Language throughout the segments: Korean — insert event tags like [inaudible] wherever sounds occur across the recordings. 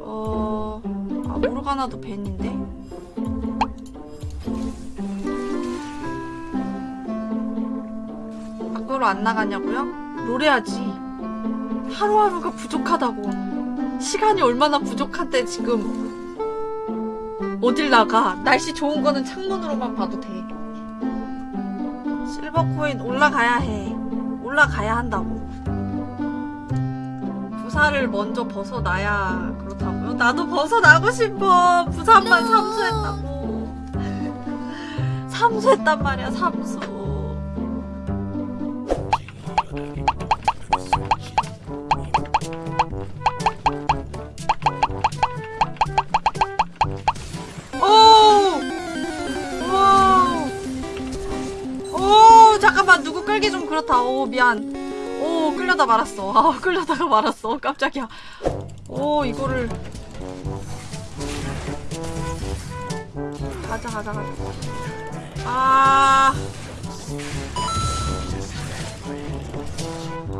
어... 아 모르가나도 벤인데? 밖으로 안 나가냐고요? 롤해야지. 하루하루가 부족하다고. 시간이 얼마나 부족한데 지금. 어딜 나가? 날씨 좋은 거는 창문으로만 봐도 돼. 실버 코인 올라가야 해. 올라가야 한다고 부사를 먼저 벗어나야 그렇다고요? 나도 벗어나고 싶어 부산만 삼수했다고 [laughs] 삼수했단 말이야 삼수 오! 와! 오, 잠깐만 누구 끌기 좀 그렇다. 오, 미안. 오, 끌려다 말았어. 아, 끌려다가 말았어. 깜짝이야. 오, 이거를 가자, 가자, 가자. 아.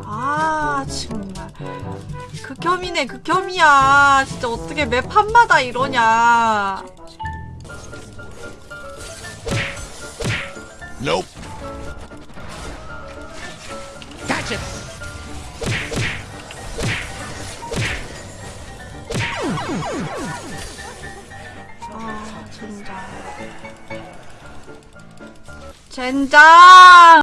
아, 정말. 극혐이네, 극혐이야. 진짜 어떻게 매 판마다 이러냐. Nope. 아, 젠장. 젠장!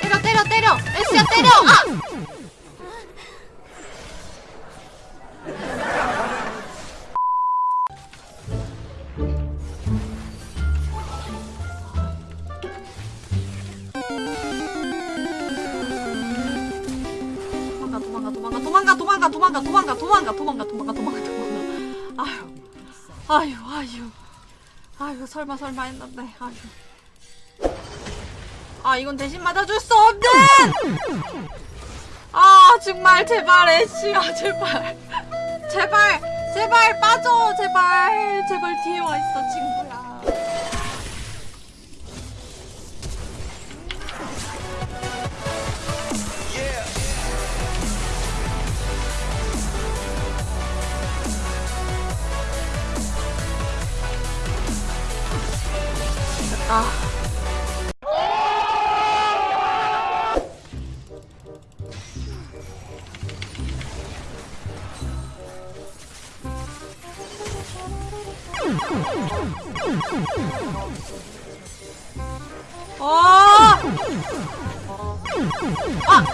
때려, 때려, 때려! 에스야, 때려! 아! 도망가, 도망가, 도망가, 도망가, 도망가, 도망가, 도망가, 도망가. 아휴, 아휴, 아휴. 아휴, 설마, 설마 했는데, 아휴. 아 이건 대신 맞아줄 수 없는 아 정말 제발 애쉬야 제발 제발 제발 빠져 제발 제발 뒤에 와 있어 친구야 아! 아!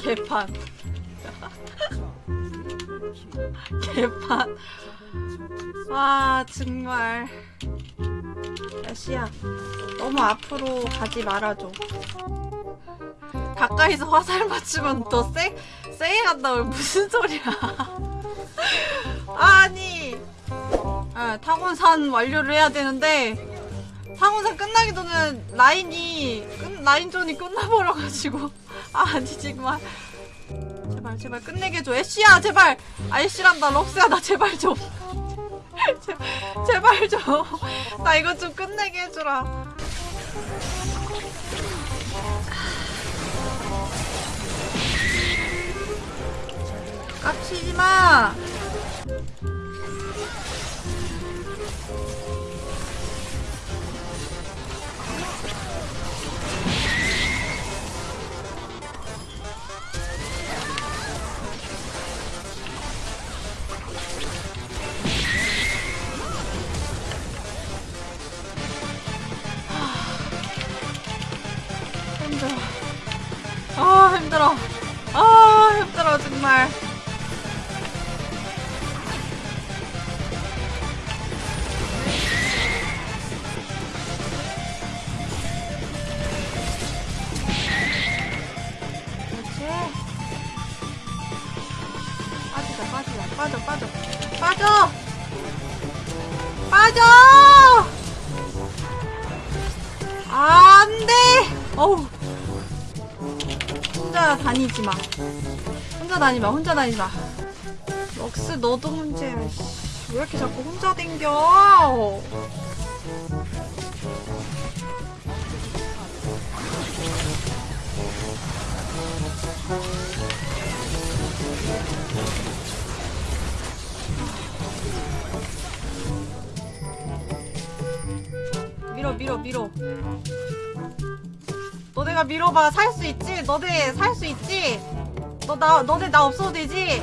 개판. [laughs] 개판. 와, 정말. 야 시야, 너무 앞으로 가지 말아줘. 가까이서 화살 맞추면 더 세, 세게 간다고 무슨 소리야. [laughs] 아니. 아, 타곤산 완료를 해야 되는데 타곤산 끝나기 전에 라인이 끝, 라인전이 끝나버려가지고. 아 아니지 그만 제발 제발 끝내게 해줘. 애쉬야 제발! 아 애쉬란다. 럭스야 나 제발 좀 [laughs] 제발, 제발 좀나 이거 좀 끝내게 해주라. 깝치지마 아 힘들어. 아 힘들어 정말. 빠져 빠져 빠져 빠져. 안 돼! 어우. 혼자 다니지 마. 혼자 다니지 마, 혼자 다니지 마. 럭스 너도 문제야. 씨. 왜 이렇게 자꾸 혼자 댕겨? 밀어 밀어 밀어 너네가 밀어봐 살 수 있지? 너네 살 수 있지? 너 나 너네 나 없어도 되지?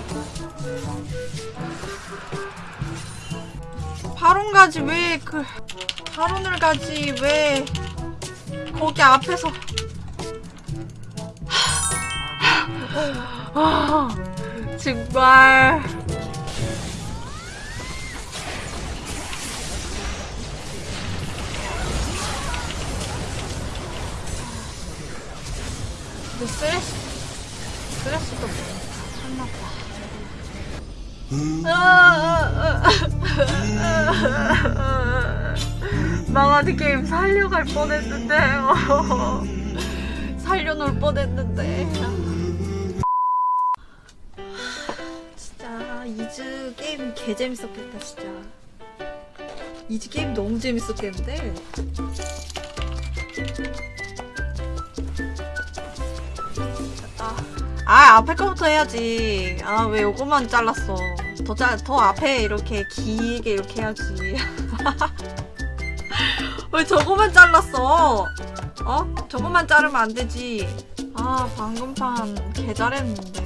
바론 가지 왜 그 바론을 가지 왜 거기 앞에서 아 정말 스트레스 스트레스도 참났다 망하는 게임 살려갈 뻔했는데요. [laughs] 살려놓을 뻔했는데. 진짜 이즈 게임 개 재밌었겠다 진짜. 이즈 게임 너무 재밌었겠는데. 아 앞에 거부터 해야지. 아 왜 요거만 잘랐어. 더, 짜, 더 앞에 이렇게 길게 이렇게 해야지. [laughs] 왜 저거만 잘랐어? 어? 저거만 자르면 안 되지. 아 방금 판 개 잘했는데.